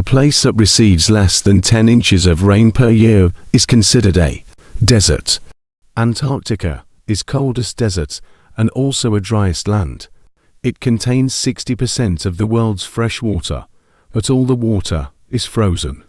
A place that receives less than 10 inches of rain per year is considered a desert. Antarctica is coldest desert and also a driest land. It contains 60% of the world's fresh water, but all the water is frozen.